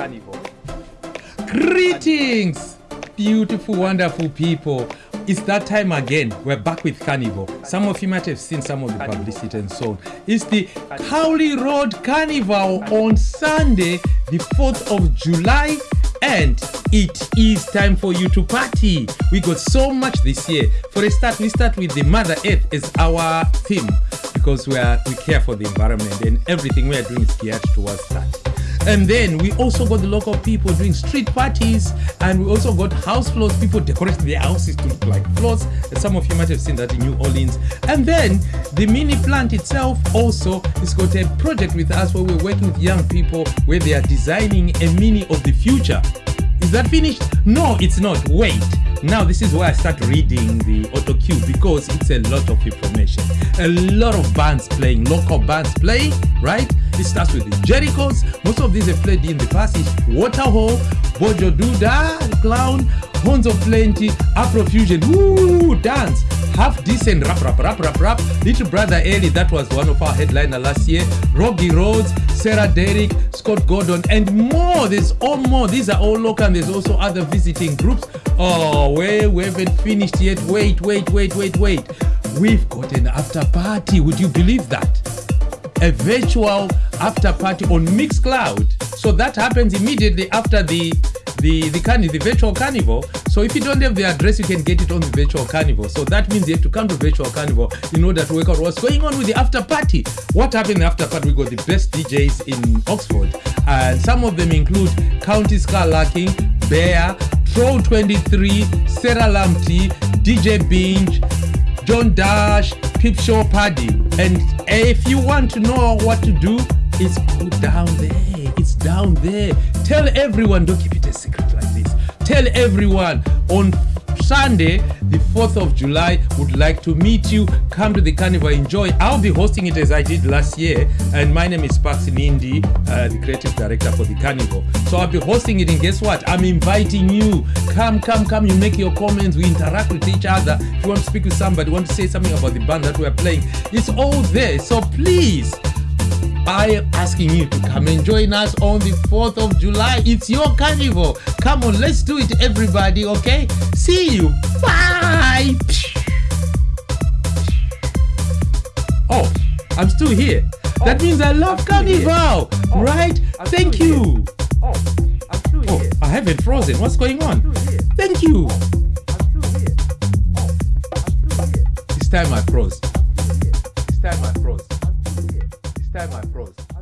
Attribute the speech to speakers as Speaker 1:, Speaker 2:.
Speaker 1: carnival.
Speaker 2: Greetings, beautiful, wonderful people. It's that time again. We're back with Carnival. Some of you might have seen some of the publicity and so on. It's the Cowley Road Carnival on Sunday, the 4th of July, and it is time for you to party. We got so much this year. For a start, we start with the Mother Earth as our theme because we are we care for the environment and everything we are doing is geared towards that. And then we also got the local people doing street parties, and we also got house floats, people decorating their houses to look like floors. Some of you might have seen that in New Orleans. And then the mini plant itself also has got a project with us where we're working with young people where they are designing a mini of the future. Is that finished? No, it's not. Wait. Now this is where I start reading the auto cue because it's a lot of information. A lot of bands playing, local bands playing, right? It starts with the Jerichos. Most of these have played in the past. It's Waterhole, Bojo Duda, Clown, Horns of Plenty, Afrofusion, woo, dance. Half decent rap rap rap rap rap. Little Brother Eli that was one of our headliner last year. Robbie Rhodes Sarah Derrick Scott Gordon and more. There's all more. These are all local and there's also other visiting groups. Oh wait we haven't finished yet. Wait wait wait wait wait. We've got an after party. Would you believe that? A virtual after party on Mixcloud so that happens immediately after the the the, carni- the virtual carnival. So if you don't have the address, you can get it on the virtual carnival. So that means you have to come to virtual carnival in order to work out what's going on with the after party. What happened after party? We got the best DJs in Oxford, and some of them include County Scar Lacking, Bear, Troll 23, Sarah Lamty, DJ Binge, John Dash, Pip Show Paddy. And if you want to know what to do, it's down there. It's down there. Tell everyone, don't keep it a secret like this. Tell everyone on Sunday, the 4th of July, would like to meet you. Come to the carnival, enjoy. I'll be hosting it as I did last year. And my name is Pax uh, the creative director for the carnival. So I'll be hosting it, and guess what? I'm inviting you. Come, come, come. You make your comments. We interact with each other. If you want to speak with somebody, want to say something about the band that we're playing, it's all there. So please. I am asking you to come and join us on the 4th of July. It's your carnival. Come on, let's do it, everybody, okay? See you. Bye. Oh, I'm still here. Oh, that
Speaker 1: Oh,
Speaker 2: means I love
Speaker 1: I'm still here.
Speaker 2: carnival,
Speaker 1: Oh,
Speaker 2: right?
Speaker 1: I'm
Speaker 2: Thank
Speaker 1: still
Speaker 2: you.
Speaker 1: Oh, I'm still
Speaker 2: Oh,
Speaker 1: here.
Speaker 2: I haven't frozen. What's going on?
Speaker 1: I'm still here.
Speaker 2: Thank you.
Speaker 1: Oh, I'm still here. Oh, I'm still here.
Speaker 2: This time I froze.
Speaker 1: I'm still here.
Speaker 2: This time I froze time my froze.